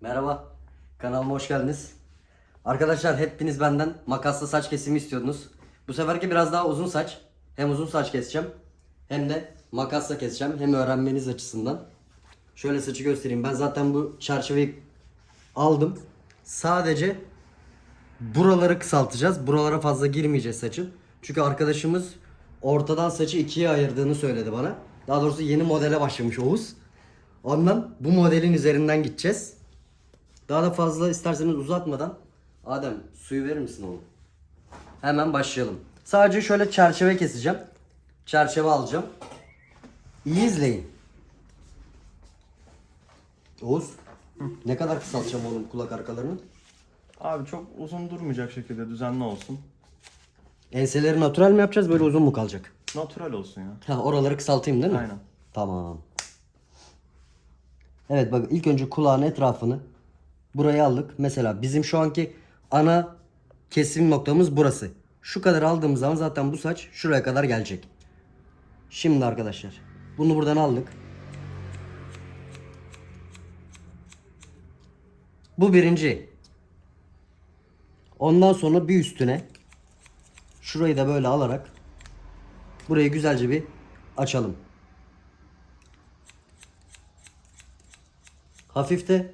Merhaba. Kanalıma hoş geldiniz. Arkadaşlar hepiniz benden makasla saç kesimi istiyordunuz. Bu seferki biraz daha uzun saç. Hem uzun saç keseceğim hem de makasla keseceğim. Hem öğrenmeniz açısından. Şöyle saçı göstereyim. Ben zaten bu çerçeveyi aldım. Sadece buraları kısaltacağız. Buralara fazla girmeyeceğiz saçın. Çünkü arkadaşımız ortadan saçı ikiye ayırdığını söyledi bana. Daha doğrusu yeni modele başlamış Oğuz. Ondan bu modelin üzerinden gideceğiz. Daha da fazla isterseniz uzatmadan Adem suyu verir misin oğlum? Hemen başlayalım. Sadece şöyle çerçeve keseceğim. Çerçeve alacağım. İyi izleyin. Oğuz ne kadar kısaltacağım oğlum kulak arkalarını? Abi çok uzun durmayacak şekilde düzenli olsun. Enseleri natural mi yapacağız böyle uzun mu kalacak? Natural olsun ya. Ha oraları kısaltayım değil mi? Aynen. Tamam. Evet bak ilk önce kulağın etrafını buraya aldık. Mesela bizim şu anki ana kesim noktamız burası. Şu kadar aldığımız zaman zaten bu saç şuraya kadar gelecek. Şimdi arkadaşlar bunu buradan aldık. Bu birinci. Ondan sonra bir üstüne şurayı da böyle alarak burayı güzelce bir açalım. Hafif de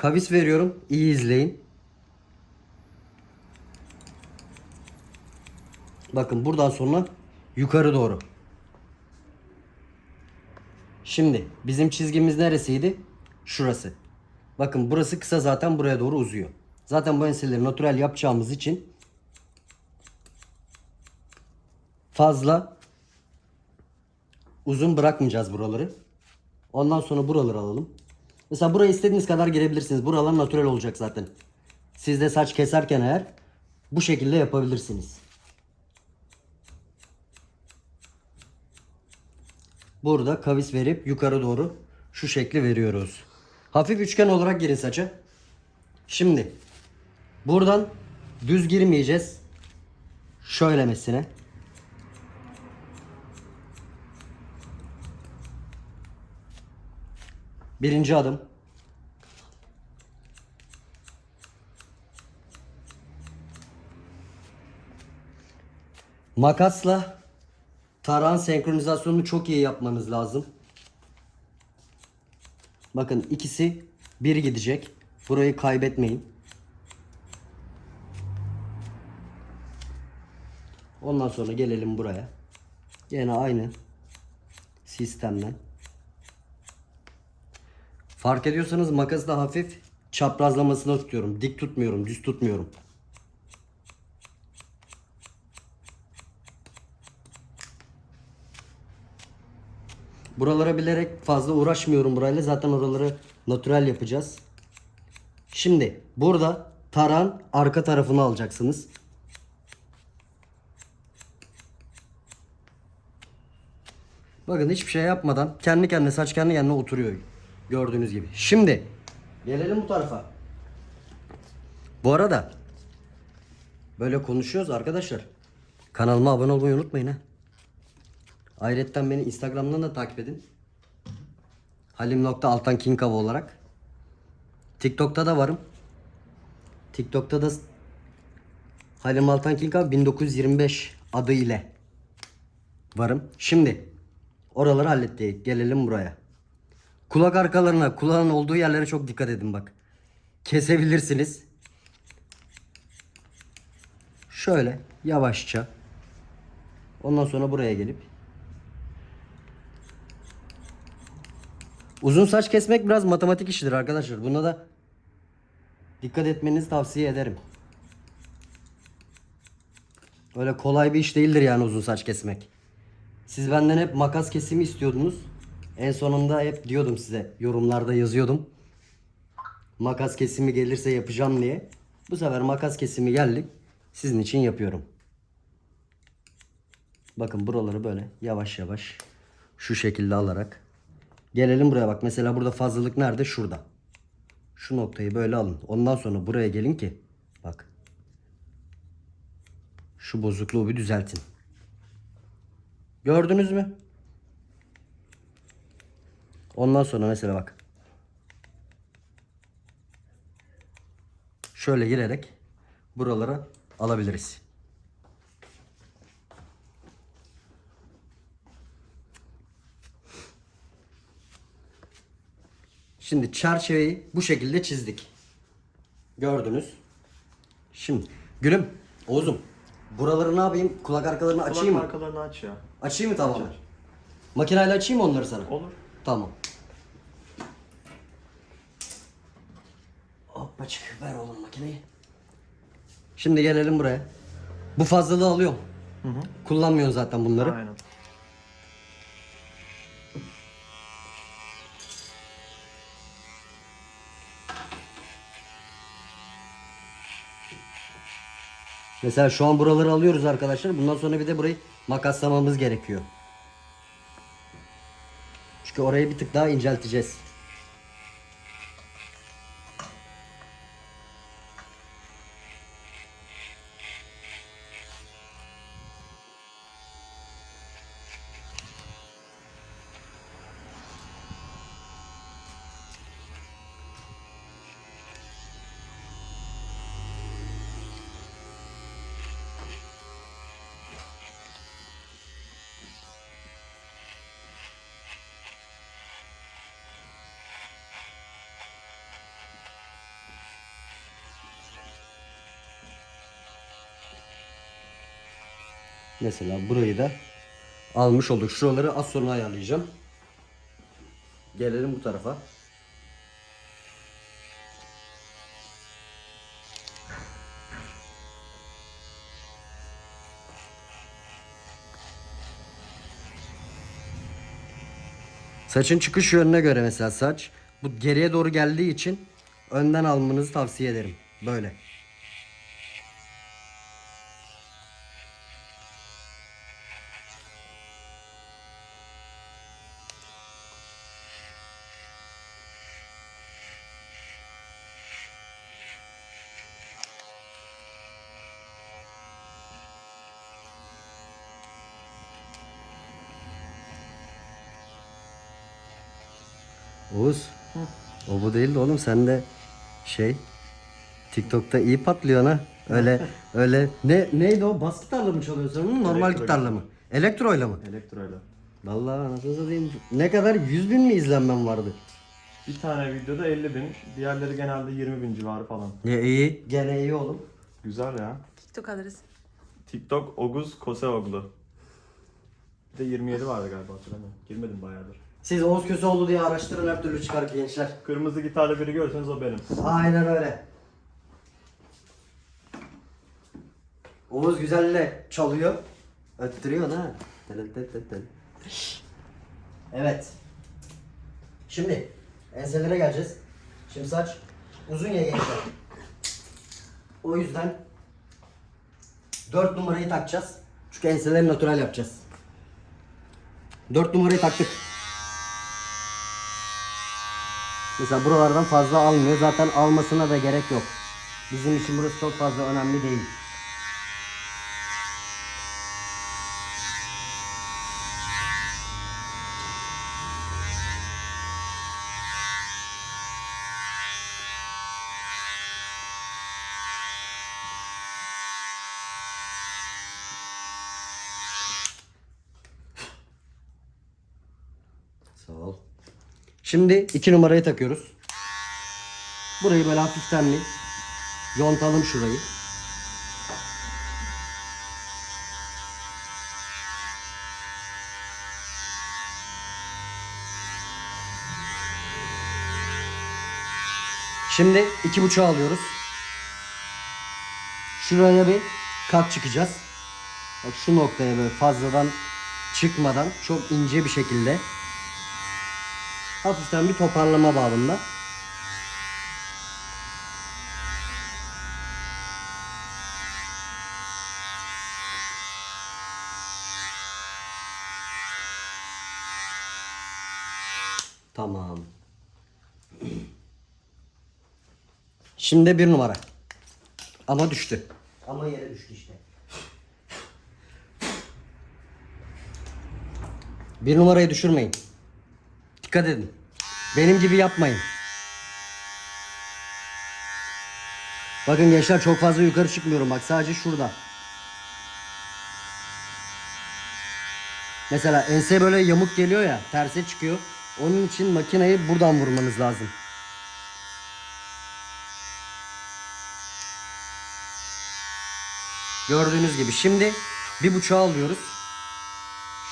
kavis veriyorum. İyi izleyin. Bakın buradan sonra yukarı doğru. Şimdi bizim çizgimiz neresiydi? Şurası. Bakın burası kısa zaten buraya doğru uzuyor. Zaten bu enseleri natural yapacağımız için fazla uzun bırakmayacağız buraları. Ondan sonra buraları alalım. Mesela buraya istediğiniz kadar girebilirsiniz. Buralar natural olacak zaten. Siz de saç keserken eğer bu şekilde yapabilirsiniz. Burada kavis verip yukarı doğru şu şekli veriyoruz. Hafif üçgen olarak girin saça. Şimdi buradan düz girmeyeceğiz. Şöylemesine. Birinci adım. Makasla tarağın senkronizasyonunu çok iyi yapmanız lazım. Bakın ikisi bir gidecek. Burayı kaybetmeyin. Ondan sonra gelelim buraya. Yine aynı sistemden. Fark ediyorsanız makası da hafif çaprazlamasına tutuyorum. Dik tutmuyorum, düz tutmuyorum. Buralara bilerek fazla uğraşmıyorum burayla. Zaten oraları natürel yapacağız. Şimdi burada taran arka tarafını alacaksınız. Bakın hiçbir şey yapmadan kendi kendine saç kendi kendine oturuyor. Gördüğünüz gibi. Şimdi gelelim bu tarafa. Bu arada böyle konuşuyoruz arkadaşlar. Kanalıma abone olmayı unutmayın ha. Ayrıca beni Instagram'dan da takip edin. Halim.altankinkava olarak. TikTok'ta da varım. TikTok'ta da Halim Altan Kinkav 1925 adı ile varım. Şimdi oraları hallettik. Gelelim buraya. Kulak arkalarına, kulağın olduğu yerlere çok dikkat edin bak. Kesebilirsiniz. Şöyle yavaşça. Ondan sonra buraya gelip Uzun saç kesmek biraz matematik işidir arkadaşlar. Buna da dikkat etmenizi tavsiye ederim. Öyle kolay bir iş değildir yani uzun saç kesmek. Siz benden hep makas kesimi istiyordunuz. En sonunda hep diyordum size yorumlarda yazıyordum. Makas kesimi gelirse yapacağım diye. Bu sefer makas kesimi geldik. Sizin için yapıyorum. Bakın buraları böyle yavaş yavaş şu şekilde alarak Gelelim buraya bak. Mesela burada fazlalık nerede? Şurada. Şu noktayı böyle alın. Ondan sonra buraya gelin ki bak. Şu bozukluğu bir düzeltin. Gördünüz mü? Ondan sonra mesela bak. şöyle girerek buralara alabiliriz. Şimdi çerçeveyi bu şekilde çizdik. Gördünüz. Şimdi gülüm, Oğuz'um buraları ne yapayım? Kulak arkalarını açayım Kulak mı? arkalarını aç ya. Açayım mı tamamen? Aç, aç. Makineyle açayım mı onları sana? Olur. Tamam. Hoppacık ver oğlum makineyi. Şimdi gelelim buraya. Bu fazlalığı alıyorum. Hı hı. Kullanmıyorsun zaten bunları. Aynen. Mesela şu an buraları alıyoruz arkadaşlar. Bundan sonra bir de burayı makaslamamız gerekiyor. Çünkü orayı bir tık daha incelteceğiz. Mesela burayı da almış olduk. Şuraları az sonra ayarlayacağım. Gelelim bu tarafa. Saçın çıkış yönüne göre mesela saç bu geriye doğru geldiği için önden almanızı tavsiye ederim. Böyle. Oğuz. O bu değil de oğlum sen de şey TikTok'ta iyi patlıyorsun ha. Öyle öyle ne neydi o? Bas gitarla mı çalıyorsun onu? Normal Elektro gitarla mı? Elektroyla mı? Elektroyla. Vallahi anasını satayım. Ne kadar 100 bin mi izlenmem vardı? Bir tane videoda 50 bin, diğerleri genelde 20 bin civarı falan. Ya iyi. Gene iyi oğlum. Güzel ya. TikTok adresi. TikTok Oguz Koseoglu. Bir de 27 vardı galiba hatırlamıyorum. Girmedim bayağıdır. Siz Oğuz Köseoğlu diye araştırın her türlü çıkar gençler. Kırmızı gitarlı biri görseniz o benim. Aynen öyle. Oğuz güzelle çalıyor. Öttürüyor ha. Evet. Şimdi enselere geleceğiz. Şimdi saç uzun ya gençler. O yüzden 4 numarayı takacağız. Çünkü enseleri natural yapacağız. 4 numarayı taktık. Mesela buralardan fazla almıyor. Zaten almasına da gerek yok. Bizim için burası çok fazla önemli değil. Sağ ol. Şimdi iki numarayı takıyoruz. Burayı böyle hafiften bir yontalım şurayı. Şimdi iki buçuğu alıyoruz. Şuraya bir kat çıkacağız. Bak şu noktaya böyle fazladan çıkmadan çok ince bir şekilde hafiften bir toparlama babında. Tamam. Şimdi bir numara. Ama düştü. Ama yere düştü işte. Bir numarayı düşürmeyin. Dikkat edin. Benim gibi yapmayın. Bakın gençler çok fazla yukarı çıkmıyorum bak sadece şurada. Mesela ense böyle yamuk geliyor ya terse çıkıyor. Onun için makineyi buradan vurmanız lazım. Gördüğünüz gibi şimdi bir buçuğa alıyoruz.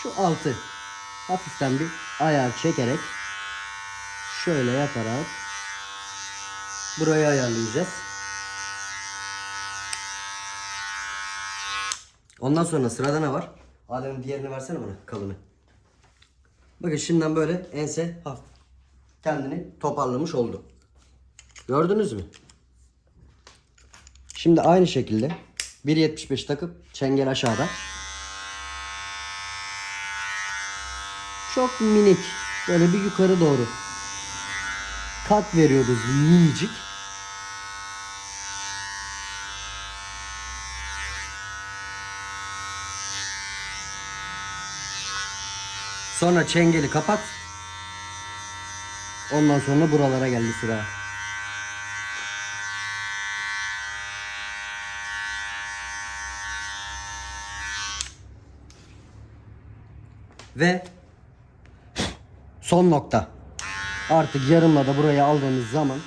Şu altı hafiften bir ayar çekerek şöyle yaparak burayı ayarlayacağız. Ondan sonra sırada ne var? Adem'in diğerini versene bana kalını. Bakın şimdiden böyle ense hafif kendini toparlamış oldu. Gördünüz mü? Şimdi aynı şekilde 1.75 takıp çengel aşağıda. Çok minik böyle bir yukarı doğru kat veriyoruz minicik. Sonra çengeli kapat. Ondan sonra buralara geldi sıra. Ve son nokta. Artık yarımla da burayı aldığımız zaman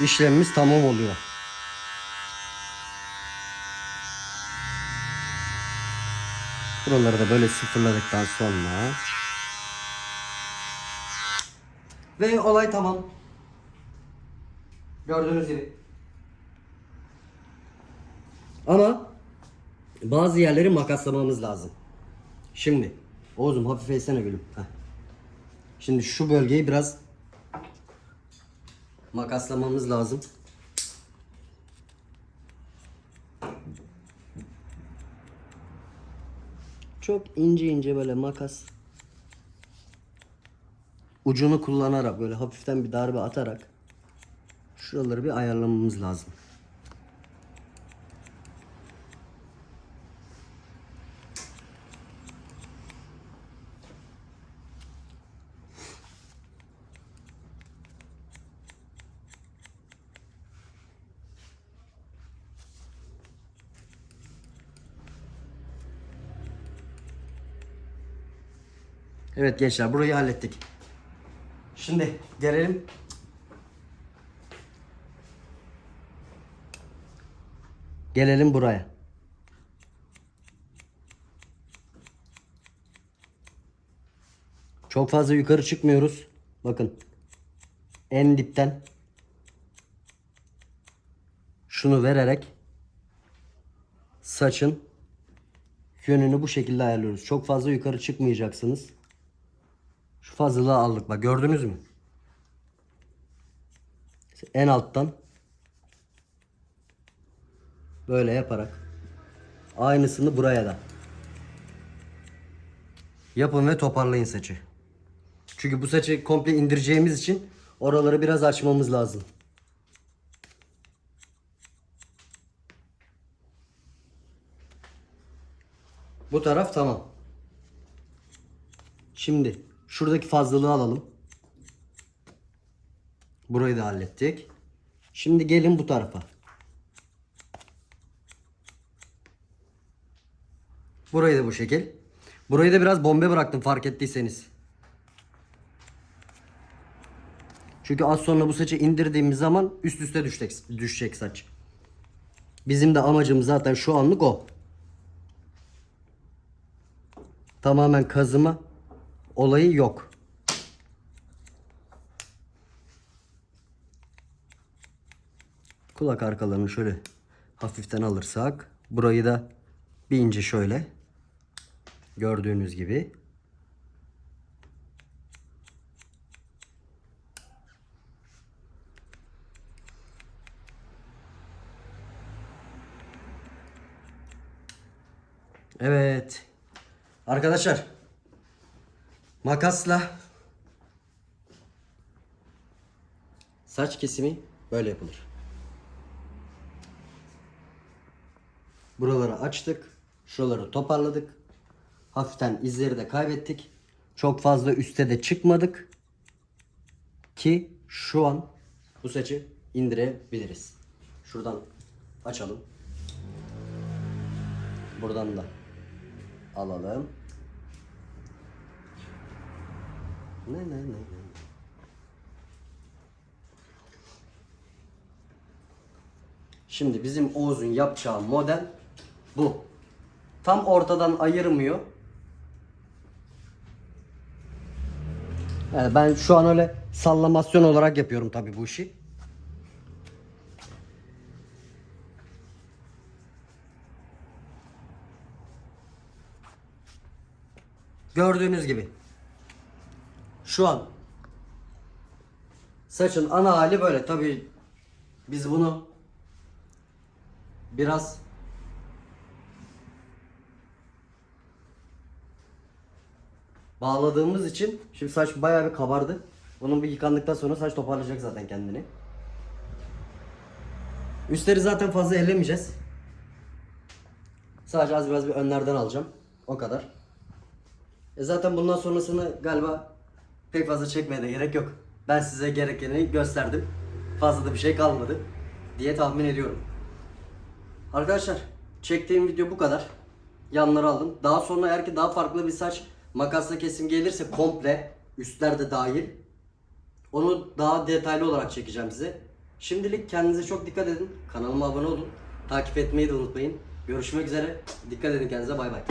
işlemimiz tamam oluyor. Buraları da böyle sıfırladıktan sonra ve olay tamam. Gördüğünüz gibi. Ama bazı yerleri makaslamamız lazım. Şimdi Oğuz'um hafif eğsene gülüm. Heh. Şimdi şu bölgeyi biraz makaslamamız lazım. Çok ince ince böyle makas ucunu kullanarak böyle hafiften bir darbe atarak şuraları bir ayarlamamız lazım. Evet gençler burayı hallettik. Şimdi gelelim. Gelelim buraya. Çok fazla yukarı çıkmıyoruz. Bakın. En dipten şunu vererek saçın yönünü bu şekilde ayarlıyoruz. Çok fazla yukarı çıkmayacaksınız. Şu fazlalığı aldık bak gördünüz mü? En alttan böyle yaparak aynısını buraya da yapın ve toparlayın saçı. Çünkü bu saçı komple indireceğimiz için oraları biraz açmamız lazım. Bu taraf tamam. Şimdi şuradaki fazlalığı alalım. Burayı da hallettik. Şimdi gelin bu tarafa. Burayı da bu şekil. Burayı da biraz bombe bıraktım fark ettiyseniz. Çünkü az sonra bu saçı indirdiğimiz zaman üst üste düşecek, düşecek saç. Bizim de amacımız zaten şu anlık o. Tamamen kazıma olayı yok. Kulak arkalarını şöyle hafiften alırsak burayı da bir ince şöyle gördüğünüz gibi Evet. Arkadaşlar makasla saç kesimi böyle yapılır. Buraları açtık. Şuraları toparladık. Hafiften izleri de kaybettik. Çok fazla üste de çıkmadık. Ki şu an bu saçı indirebiliriz. Şuradan açalım. Buradan da alalım. Ne ne ne ne. Şimdi bizim Oğuz'un yapacağı model bu. Tam ortadan ayırmıyor. Yani ben şu an öyle sallamasyon olarak yapıyorum tabii bu işi. Gördüğünüz gibi. Şu an saçın ana hali böyle. Tabii biz bunu biraz bağladığımız için şimdi saç bayağı bir kabardı. Bunun bir yıkandıktan sonra saç toparlayacak zaten kendini. Üstleri zaten fazla ellemeyeceğiz. Sadece az biraz bir önlerden alacağım. O kadar. E zaten bundan sonrasını galiba pek fazla çekmeye de gerek yok. Ben size gerekeni gösterdim. Fazla da bir şey kalmadı diye tahmin ediyorum. Arkadaşlar çektiğim video bu kadar. Yanları aldım. Daha sonra eğer ki daha farklı bir saç makasla kesim gelirse komple üstler de dahil. Onu daha detaylı olarak çekeceğim size. Şimdilik kendinize çok dikkat edin. Kanalıma abone olun. Takip etmeyi de unutmayın. Görüşmek üzere. Dikkat edin kendinize. Bay bay.